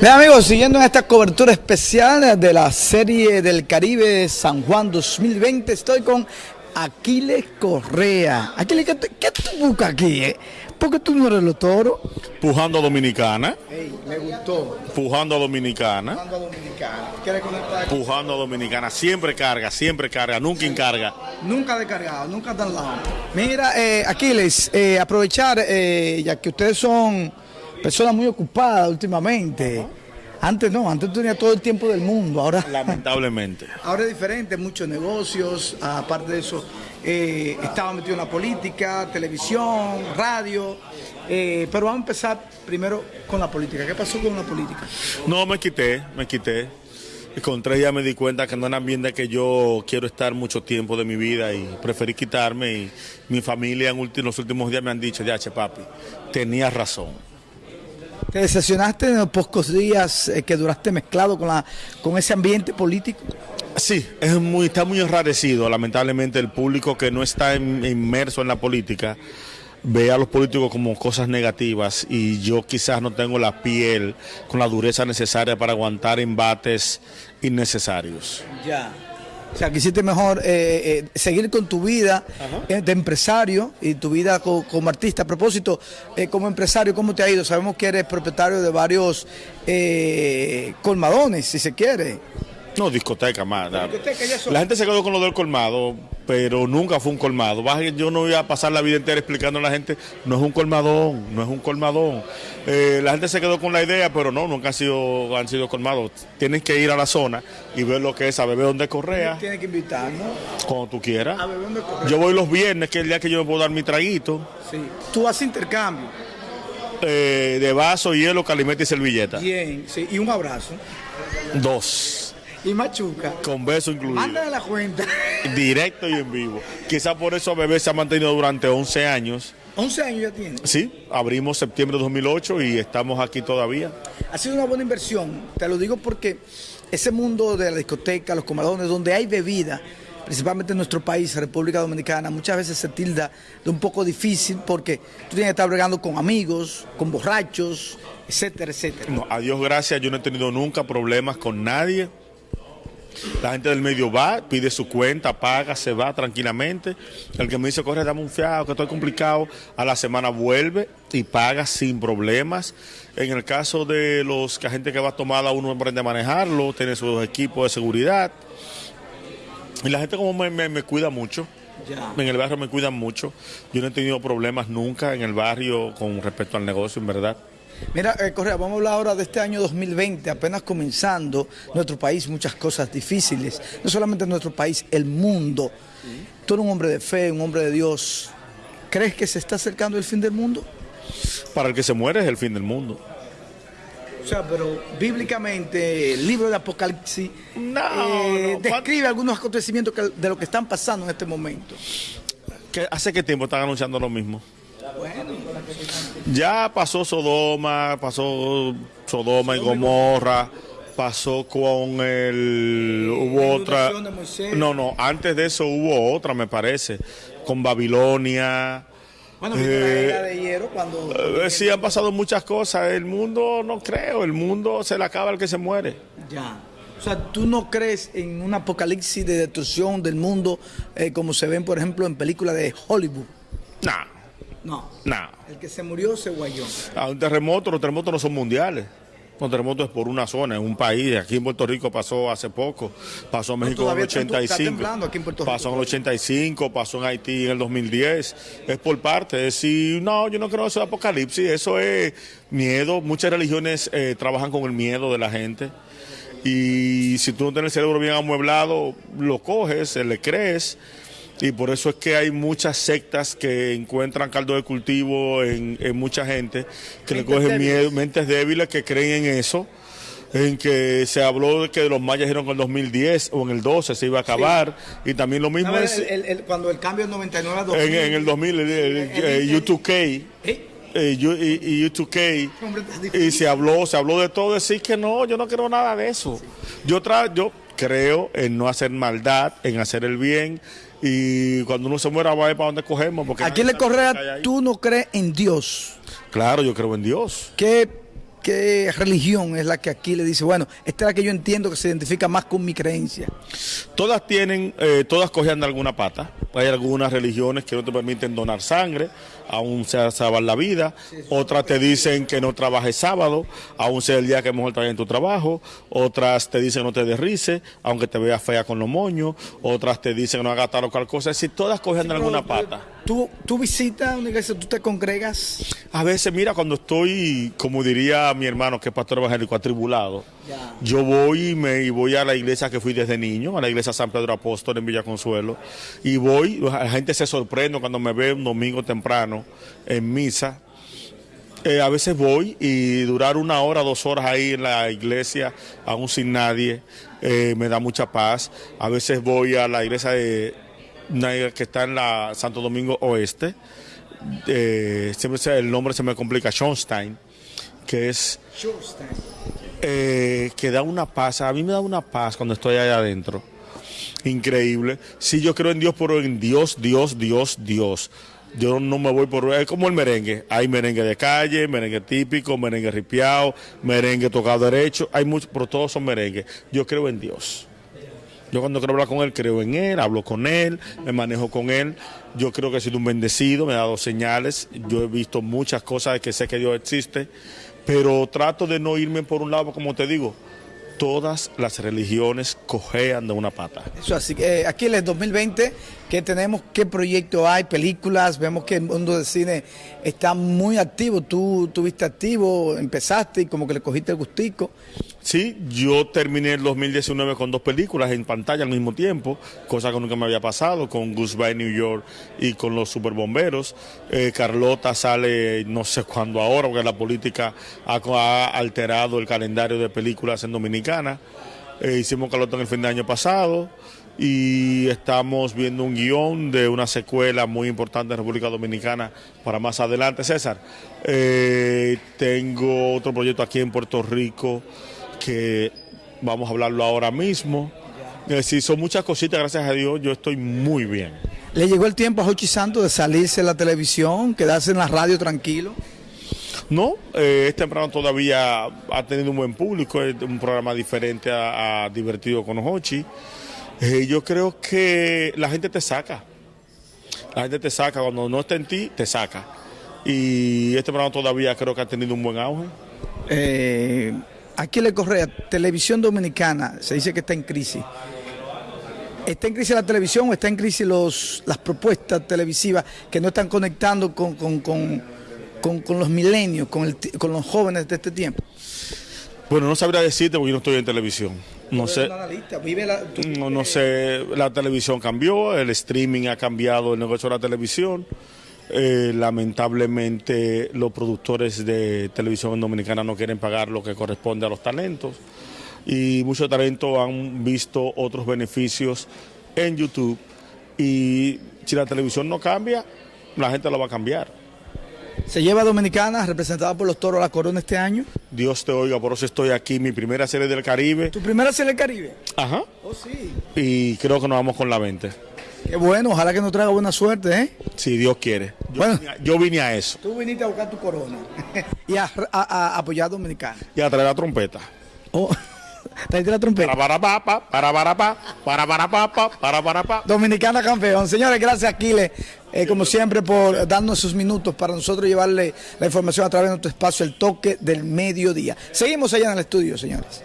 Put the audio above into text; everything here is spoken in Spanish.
Bien amigos, siguiendo en esta cobertura especial de la serie del Caribe San Juan 2020, estoy con Aquiles Correa. Aquiles, ¿qué, qué tú buscas aquí? Eh? ¿Por qué tú no eres los toros? Pujando a Dominicana. Me gustó. Pujando a Dominicana. Pujando a Dominicana. ¿Quieres conectar? Pujando a Dominicana. Siempre carga, siempre carga, nunca encarga. Nunca descargado, nunca tan lado. Mira, eh, Aquiles, eh, aprovechar, eh, ya que ustedes son personas muy ocupadas últimamente. Antes no, antes tú tenías todo el tiempo del mundo, ahora... Lamentablemente. Ahora es diferente, muchos negocios, aparte de eso, eh, estaba metido en la política, televisión, radio, eh, pero vamos a empezar primero con la política. ¿Qué pasó con la política? No, me quité, me quité. Con tres ya me di cuenta que no un ambiente que yo quiero estar mucho tiempo de mi vida y preferí quitarme. Y mi familia en los últimos días me han dicho, ya, che papi, tenías razón. ¿Te decepcionaste en los pocos días eh, que duraste mezclado con, la, con ese ambiente político? Sí, es muy, está muy enrarecido, lamentablemente, el público que no está in- inmerso en la política ve a los políticos como cosas negativas y yo quizás no tengo la piel con la dureza necesaria para aguantar embates innecesarios. Ya. O sea, quisiste mejor eh, eh, seguir con tu vida eh, de empresario y tu vida co- como artista. A propósito, eh, como empresario, ¿cómo te ha ido? Sabemos que eres propietario de varios eh, colmadones, si se quiere. No, discoteca más. la- Discoteca, ya son- La gente se quedó con lo del colmado, pero nunca fue un colmado. Yo no voy a pasar la vida entera explicando a la gente, no es un colmadón, no es un colmadón. Eh, la gente se quedó con la idea, pero no, nunca han sido, han sido colmados. Tienes que ir a la zona y ver lo que es, a beber donde correa, Tienes que invitarnos cuando tú quieras. a beber donde correr. Yo voy los viernes, que es el día que yo me puedo dar mi traguito, Sí. Tú haces intercambio. eh, de vaso, hielo, calimete y servilleta. Bien, sí. Y un abrazo. Dos, Y machuca. con beso incluido. Mándale la cuenta. Directo y en vivo. Quizás por eso Bebé se ha mantenido durante 11 años. 11 años ya tienes. Sí, abrimos septiembre de 2008 y estamos aquí todavía. Ha sido una buena inversión, te lo digo porque ese mundo de la discoteca, los comadones, donde hay bebida, principalmente en nuestro país, República Dominicana, muchas veces se tilda de un poco difícil porque tú tienes que estar bregando con amigos, con borrachos, etcétera, etcétera. No, a Dios gracias, yo no he tenido nunca problemas con nadie. La gente del medio va, pide su cuenta, paga, se va tranquilamente. El que me dice, corre, dame un fiado, que estoy complicado, a la semana vuelve y paga sin problemas. En el caso de los que la gente que va tomada, uno aprende a manejarlo, tiene sus equipos de seguridad. Y la gente como me, me- me cuida mucho. Ya. En el barrio me cuidan mucho. Yo no he tenido problemas nunca en el barrio con respecto al negocio, en verdad. Mira, eh, Correa, vamos a hablar ahora de este año 2020, apenas comenzando nuestro país, muchas cosas difíciles, no solamente nuestro país, el mundo. Tú eres un hombre de fe, un hombre de Dios. ¿Crees que se está acercando el fin del mundo? Para el que se muere es el fin del mundo. O sea, pero bíblicamente el libro de Apocalipsis No, eh, no, describe algunos acontecimientos que- de lo que están pasando en este momento. ¿Qué- ¿Hace qué tiempo están anunciando lo mismo? Bueno, Ya pasó Sodoma, pasó Sodoma y Gomorra, pasó con el... Hubo otra... No, no, antes de eso hubo otra, me parece, con Babilonia. bueno vino la Eh, era de hierro cuando... Eh, sí, han pasado muchas cosas. El mundo, no creo, el mundo se le acaba al que se muere. Ya. O sea, ¿tú no crees en un apocalipsis de destrucción del mundo eh, como se ven, por ejemplo, en películas de Hollywood? Nah, No. El que se murió se guayó. A un terremoto, los terremotos no son mundiales. Los terremotos es por una zona, en un país. Aquí en Puerto Rico pasó hace poco. Pasó en México en el todavía está- está 85. temblando aquí en Puerto Rico. pasó en el 85, pasó en Haití en el 2010. Es por parte. Es decir, no, yo no creo eso de apocalipsis. Eso es miedo. Muchas religiones eh, trabajan con el miedo de la gente. Y si tú no tienes el cerebro bien amueblado, lo coges, le crees. Y por eso es que hay muchas sectas que encuentran caldo de cultivo en, en mucha gente, que le Mentes cogen débiles. miedo, mentes débiles que creen en eso, en que se habló de que los mayas dijeron que en el 2010 o en el 12 se iba a acabar, y también lo mismo es El- el- el- cuando el cambio es 99 a 2000. en, en el 2000, el, el- el- eh, el- U2K, ¿Eh? y, y U2K, Hombre, está difícil. y se habló, se habló de todo, decir que no, yo no creo nada de eso. Yo tra yo creo en no hacer maldad, en hacer el bien, y cuando uno se muera va a ver para dónde cogemos. Porque Aquí nadie le Correa, tú no crees en Dios. Claro, yo creo en Dios. ¿Qué qué religión es la que aquí le dice, bueno, esta es la que yo entiendo que se identifica más con mi creencia? Todas tienen, eh, todas cogen alguna pata. Hay algunas religiones que no te permiten donar sangre, aún sea salvar la vida. Otras te dicen que no trabajes sábado, aún sea el día que mejor trabajes en tu trabajo. Otras te dicen que no te derrices, aunque te veas fea con los moños. Otras te dicen que no hagas tal o cual cosa. Es decir, todas cogen de alguna pata. ¿Tú, ¿Tú visitas una iglesia, tú te congregas? A veces, mira, cuando estoy, como diría mi hermano, que es pastor evangélico, atribulado, yo voy y, me, y voy a la iglesia que fui desde niño, a la iglesia San Pedro Apóstol en Villa Consuelo, y voy, la gente se sorprende cuando me ve un domingo temprano en misa. Eh, a veces voy y durar una hora, dos horas ahí en la iglesia, aún sin nadie, eh, me da mucha paz. A veces voy a la iglesia de que está en la Santo Domingo Oeste. Eh, siempre el nombre se me complica, Schonstein, que es eh, que da una paz, a mí me da una paz cuando estoy allá adentro. Increíble. Si yo creo en Dios, pero en Dios, Dios, Dios, Dios. Yo no me voy por... Es como el merengue. Hay merengue de calle, merengue típico, merengue ripiado, merengue tocado derecho. Hay muchos, pero todos son merengue. Yo creo en Dios. Yo cuando quiero hablar con él, creo en él, hablo con él, me manejo con él. Yo creo que he sido un bendecido, me ha dado señales. Yo he visto muchas cosas de que sé que Dios existe, pero trato de no irme por un lado, como te digo. Todas las religiones cojean de una pata. Eso así eh, aquí en el 2020, ¿qué tenemos? ¿Qué proyectos hay? Películas, vemos que el mundo del cine está muy activo. Tú estuviste activo, empezaste y como que le cogiste el gustico. Sí, yo terminé el 2019 con dos películas en pantalla al mismo tiempo, cosa que nunca me había pasado, con Goodbye New York y con los Superbomberos. Eh, Carlota sale no sé cuándo ahora, porque la política ha, alterado el calendario de películas en Dominicana. Eh, hicimos Carlota en el fin de año pasado y estamos viendo un guion de una secuela muy importante en República Dominicana para más adelante. César, eh, tengo otro proyecto aquí en Puerto Rico que vamos a hablarlo ahora mismo. Sí, son muchas cositas, gracias a Dios, yo estoy muy bien. ¿Le llegó el tiempo a Jochi Santos de salirse de la televisión, quedarse en la radio tranquilo? No, eh, es temprano todavía ha tenido un buen público, es un programa diferente a, Divertido con Jochi. Eh, yo creo que la gente te saca, la gente te saca, cuando no está en ti, te saca. Y este programa todavía creo que ha tenido un buen auge. Eh, Aquí le Correa, Televisión Dominicana, se dice que está en crisis. ¿Está en crisis la televisión o está en crisis los, las propuestas televisivas que no están conectando con, los milenios, con, con los jóvenes de este tiempo? Bueno, no sabría decirte porque yo no estoy en televisión. No sé, no, no sé, la televisión cambió, el streaming ha cambiado el negocio de la televisión. Eh, lamentablemente los productores de televisión dominicana no quieren pagar lo que corresponde a los talentos y muchos talentos han visto otros beneficios en YouTube y si la televisión no cambia, la gente lo va a cambiar. ¿Se lleva Dominicana representada por los Toros la Corona este año? Dios te oiga, por eso estoy aquí, mi primera serie del Caribe. ¿Tu primera serie del Caribe? Ajá. Oh, sí. Y creo que nos vamos con la 20. Qué bueno, ojalá que nos traiga buena suerte, ¿eh? Si Dios quiere. Yo, bueno, vine a, yo vine a eso. Tú viniste a buscar tu corona y a, apoyar a Dominicana. Y a traer la trompeta. Oh. Trae la trompeta. Para para pa, para para pa, para para pa, para para pa. Dominicana campeón. Señores, gracias Aquiles, eh, como siempre, por darnos esos minutos para nosotros llevarle la información a través de nuestro espacio, el toque del mediodía. Seguimos allá en el estudio, señores.